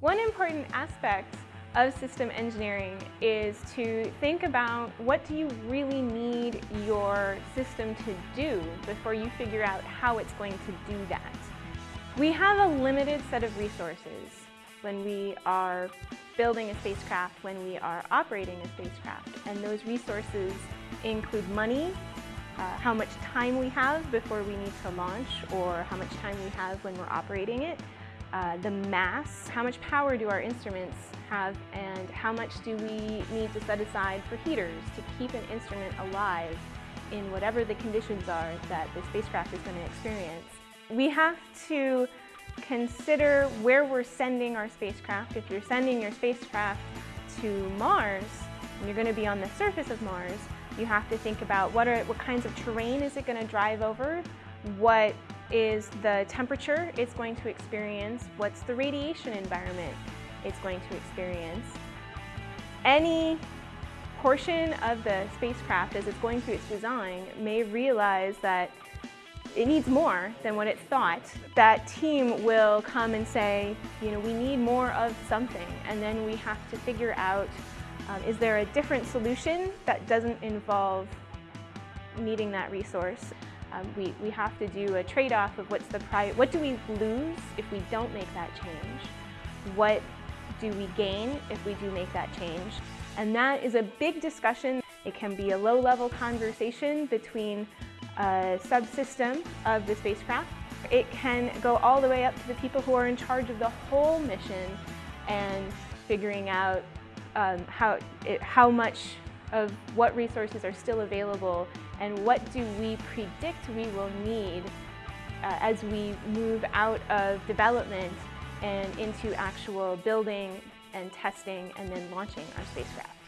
One important aspect of system engineering is to think about what do you really need your system to do before you figure out how it's going to do that. We have a limited set of resources when we are building a spacecraft, when we are operating a spacecraft, and those resources include money, uh, how much time we have before we need to launch or how much time we have when we're operating it, uh, the mass, how much power do our instruments have, and how much do we need to set aside for heaters to keep an instrument alive in whatever the conditions are that the spacecraft is going to experience. We have to consider where we're sending our spacecraft. If you're sending your spacecraft to Mars, and you're going to be on the surface of Mars, you have to think about what, are, what kinds of terrain is it going to drive over, what is the temperature it's going to experience, what's the radiation environment it's going to experience. Any portion of the spacecraft as it's going through its design may realize that it needs more than what it thought. That team will come and say, you know, we need more of something, and then we have to figure out, um, is there a different solution that doesn't involve needing that resource? Um, we, we have to do a trade-off of what's the price, what do we lose if we don't make that change? What do we gain if we do make that change? And that is a big discussion. It can be a low-level conversation between a subsystem of the spacecraft. It can go all the way up to the people who are in charge of the whole mission and figuring out um, how, it, how much of what resources are still available and what do we predict we will need uh, as we move out of development and into actual building and testing and then launching our spacecraft.